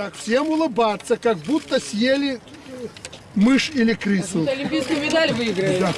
Так, всем улыбаться, как будто съели мышь или крысу. Олимпийскую медаль выиграли. Да.